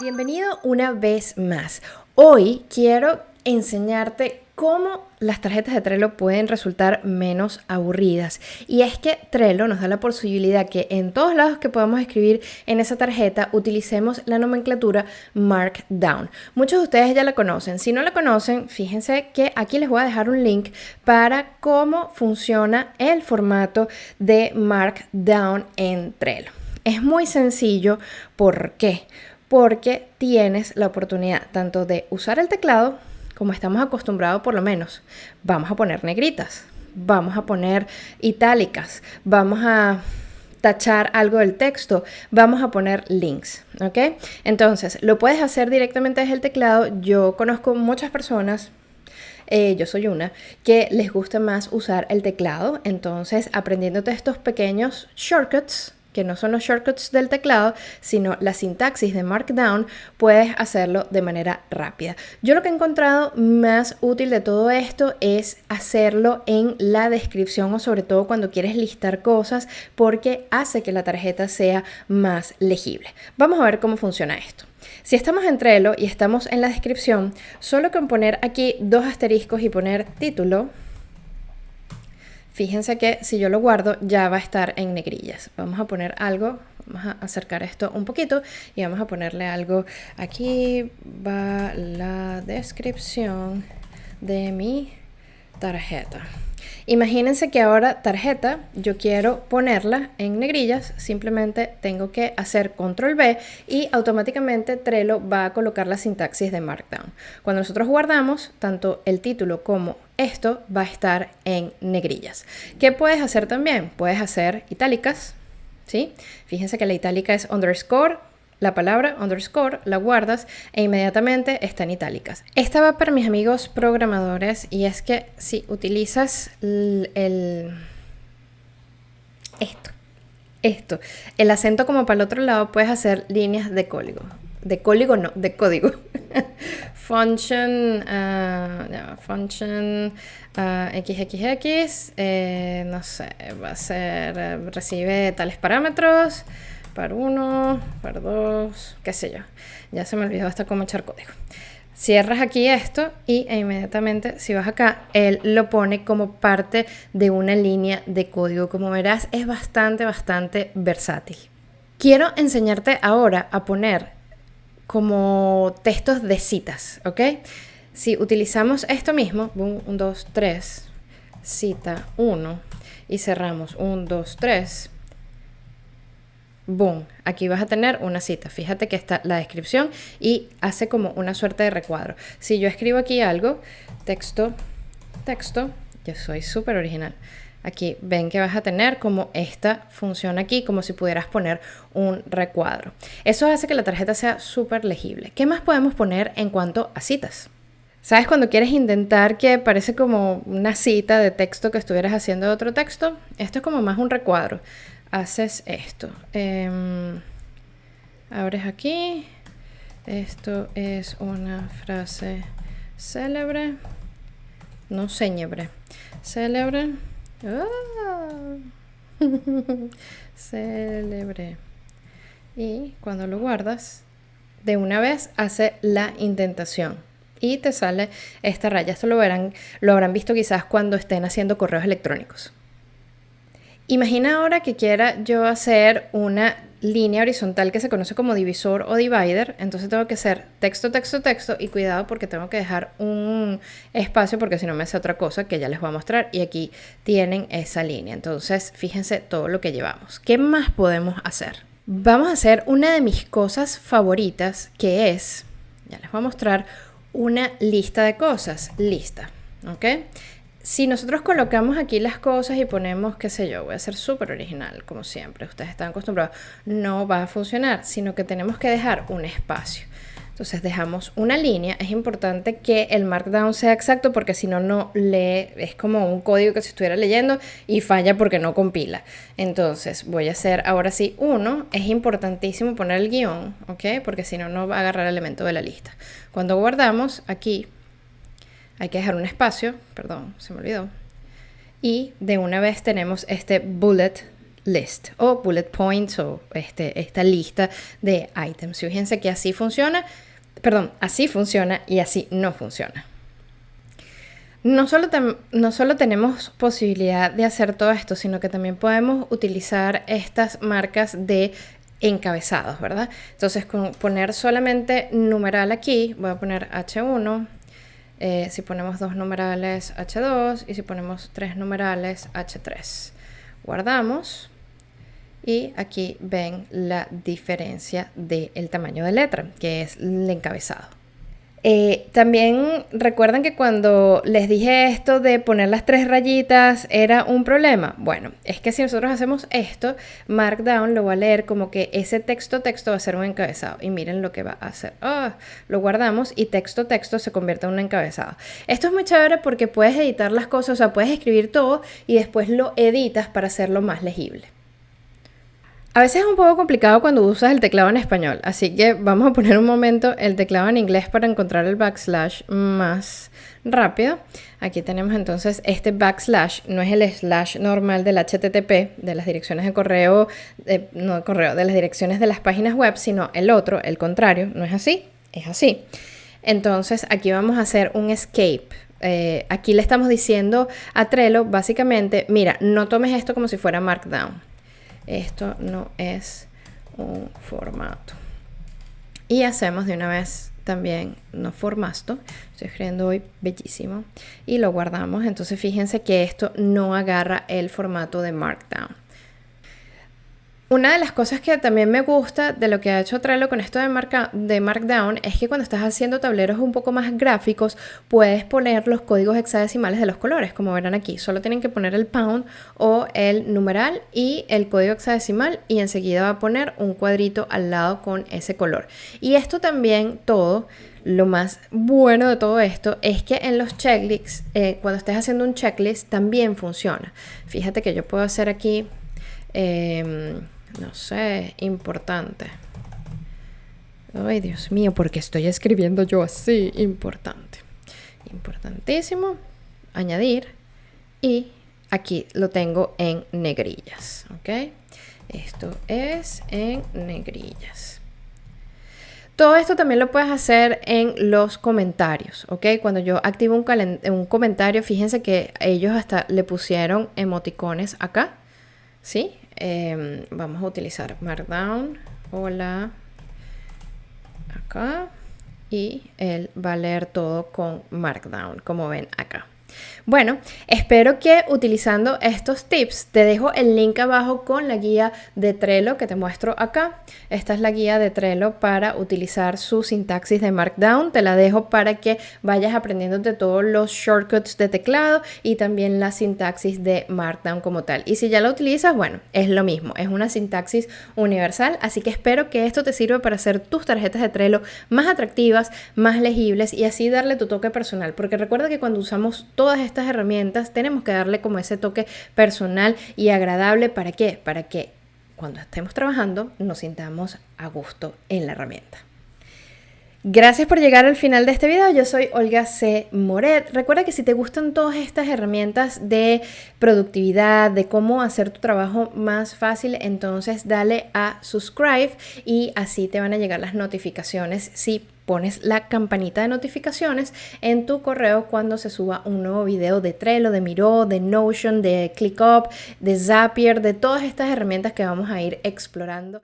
Bienvenido una vez más. Hoy quiero enseñarte cómo las tarjetas de Trello pueden resultar menos aburridas. Y es que Trello nos da la posibilidad que en todos lados que podamos escribir en esa tarjeta utilicemos la nomenclatura Markdown. Muchos de ustedes ya la conocen. Si no la conocen, fíjense que aquí les voy a dejar un link para cómo funciona el formato de Markdown en Trello. Es muy sencillo. ¿Por qué? Porque tienes la oportunidad tanto de usar el teclado como estamos acostumbrados por lo menos. Vamos a poner negritas, vamos a poner itálicas, vamos a tachar algo del texto, vamos a poner links, ¿ok? Entonces, lo puedes hacer directamente desde el teclado. Yo conozco muchas personas eh, yo soy una, que les gusta más usar el teclado. Entonces, aprendiéndote estos pequeños shortcuts, que no son los shortcuts del teclado, sino la sintaxis de Markdown, puedes hacerlo de manera rápida. Yo lo que he encontrado más útil de todo esto es hacerlo en la descripción o sobre todo cuando quieres listar cosas porque hace que la tarjeta sea más legible. Vamos a ver cómo funciona esto. Si estamos en Trello y estamos en la descripción, solo con poner aquí dos asteriscos y poner título, Fíjense que si yo lo guardo ya va a estar en negrillas. Vamos a poner algo, vamos a acercar esto un poquito y vamos a ponerle algo. Aquí va la descripción de mi tarjeta. Imagínense que ahora tarjeta, yo quiero ponerla en negrillas, simplemente tengo que hacer control B y automáticamente Trello va a colocar la sintaxis de Markdown. Cuando nosotros guardamos, tanto el título como esto va a estar en negrillas. ¿Qué puedes hacer también? Puedes hacer itálicas, ¿sí? Fíjense que la itálica es underscore, la palabra underscore, la guardas e inmediatamente está en itálicas. Esta va para mis amigos programadores y es que si utilizas el, esto, esto, el acento como para el otro lado, puedes hacer líneas de código. De código no, de código. function, uh, function xxx, uh, eh, no sé, va a ser, eh, recibe tales parámetros par 1, par 2, qué sé yo. Ya se me olvidó hasta cómo echar código. Cierras aquí esto y e inmediatamente si vas acá, él lo pone como parte de una línea de código. Como verás, es bastante, bastante versátil. Quiero enseñarte ahora a poner como textos de citas, ¿ok? Si utilizamos esto mismo, 1, 2, 3, cita 1 y cerramos 1, 2, 3, boom, aquí vas a tener una cita. Fíjate que está la descripción y hace como una suerte de recuadro. Si yo escribo aquí algo, texto, texto, yo soy súper original. Aquí ven que vas a tener como esta función aquí, como si pudieras poner un recuadro. Eso hace que la tarjeta sea súper legible. ¿Qué más podemos poner en cuanto a citas? ¿Sabes cuando quieres intentar que parece como una cita de texto que estuvieras haciendo otro texto? Esto es como más un recuadro haces esto. Em, abres aquí. Esto es una frase célebre. No célebre. Célebre. ¡Ah! célebre. Y cuando lo guardas, de una vez hace la indentación y te sale esta raya. Esto lo verán, lo habrán visto quizás cuando estén haciendo correos electrónicos. Imagina ahora que quiera yo hacer una línea horizontal que se conoce como divisor o divider, entonces tengo que hacer texto, texto, texto y cuidado porque tengo que dejar un espacio porque si no me hace otra cosa que ya les voy a mostrar y aquí tienen esa línea. Entonces fíjense todo lo que llevamos. ¿Qué más podemos hacer? Vamos a hacer una de mis cosas favoritas que es, ya les voy a mostrar, una lista de cosas, lista, ¿ok? Si nosotros colocamos aquí las cosas y ponemos, qué sé yo, voy a ser súper original, como siempre, ustedes están acostumbrados, no va a funcionar, sino que tenemos que dejar un espacio. Entonces dejamos una línea, es importante que el markdown sea exacto porque si no, no lee, es como un código que se estuviera leyendo y falla porque no compila. Entonces voy a hacer ahora sí uno, es importantísimo poner el guion, ¿ok? Porque si no, no va a agarrar el elemento de la lista. Cuando guardamos aquí hay que dejar un espacio, perdón, se me olvidó. Y de una vez tenemos este bullet list o bullet points o este, esta lista de items. Fíjense que así funciona, perdón, así funciona y así no funciona. No solo, no solo tenemos posibilidad de hacer todo esto, sino que también podemos utilizar estas marcas de encabezados, ¿verdad? Entonces, con poner solamente numeral aquí, voy a poner H1, eh, si ponemos dos numerales H2 y si ponemos tres numerales H3. Guardamos y aquí ven la diferencia del tamaño de letra, que es el encabezado. Eh, también recuerdan que cuando les dije esto de poner las tres rayitas era un problema. Bueno, es que si nosotros hacemos esto, Markdown lo va a leer como que ese texto texto va a ser un encabezado. Y miren lo que va a hacer. Ah, lo guardamos y texto texto se convierte en un encabezado. Esto es muy chévere porque puedes editar las cosas, o sea, puedes escribir todo y después lo editas para hacerlo más legible. A veces es un poco complicado cuando usas el teclado en español, así que vamos a poner un momento el teclado en inglés para encontrar el backslash más rápido. Aquí tenemos entonces este backslash, no es el slash normal del HTTP, de las direcciones de correo, no de correo, de las direcciones de las páginas web, sino el otro, el contrario, no es así, es así. Entonces aquí vamos a hacer un escape. Eh, aquí le estamos diciendo a Trello básicamente, mira, no tomes esto como si fuera Markdown esto no es un formato. Y hacemos de una vez también no formato. Estoy escribiendo hoy bellísimo. Y lo guardamos. Entonces fíjense que esto no agarra el formato de Markdown. Una de las cosas que también me gusta de lo que ha hecho Trello con esto de, marca, de Markdown es que cuando estás haciendo tableros un poco más gráficos, puedes poner los códigos hexadecimales de los colores, como verán aquí. Solo tienen que poner el pound o el numeral y el código hexadecimal y enseguida va a poner un cuadrito al lado con ese color. Y esto también todo lo más bueno de todo esto es que en los checklists, eh, cuando estés haciendo un checklist, también funciona. Fíjate que yo puedo hacer aquí... Em, no sé, importante. Ay, Dios mío, porque estoy escribiendo yo así, importante. Importantísimo. Añadir. Y aquí lo tengo en negrillas, ¿ok? Esto es en negrillas. Todo esto también lo puedes hacer en los comentarios, ¿ok? Cuando yo activo un, un comentario, fíjense que ellos hasta le pusieron emoticones acá, ¿sí? Em, vamos a utilizar Markdown, hola, acá, y él va a leer todo con Markdown, como ven acá. Bueno, espero que utilizando estos tips, te dejo el link abajo con la guía de Trello que te muestro acá. Esta es la guía de Trello para utilizar su sintaxis de Markdown. Te la dejo para que vayas aprendiendo de todos los shortcuts de teclado y también la sintaxis de Markdown como tal. Y si ya la utilizas, bueno, es lo mismo, es una sintaxis universal, así que espero que esto te sirva para hacer tus tarjetas de Trello más atractivas, más legibles y así darle tu toque personal, porque recuerda que cuando usamos todas estas herramientas tenemos que darle como ese toque personal y agradable. ¿Para qué? Para que cuando estemos trabajando nos sintamos a gusto en la herramienta. Gracias por llegar al final de este video. Yo soy Olga C. Moret. Recuerda que si te gustan todas estas herramientas de productividad, de cómo hacer tu trabajo más fácil, entonces dale a subscribe y así te van a llegar las notificaciones si pones la campanita de notificaciones en tu correo cuando se suba un nuevo video de Trello, de Miro, de Notion, de ClickUp, de Zapier, de todas estas herramientas que vamos a ir explorando.